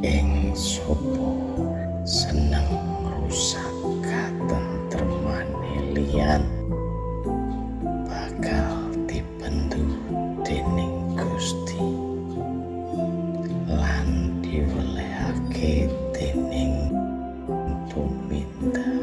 ing sopo? Seneng rusak katentremane liyan. Bakal dibendu dening Gusti. Lan diwelehake dening tumindak.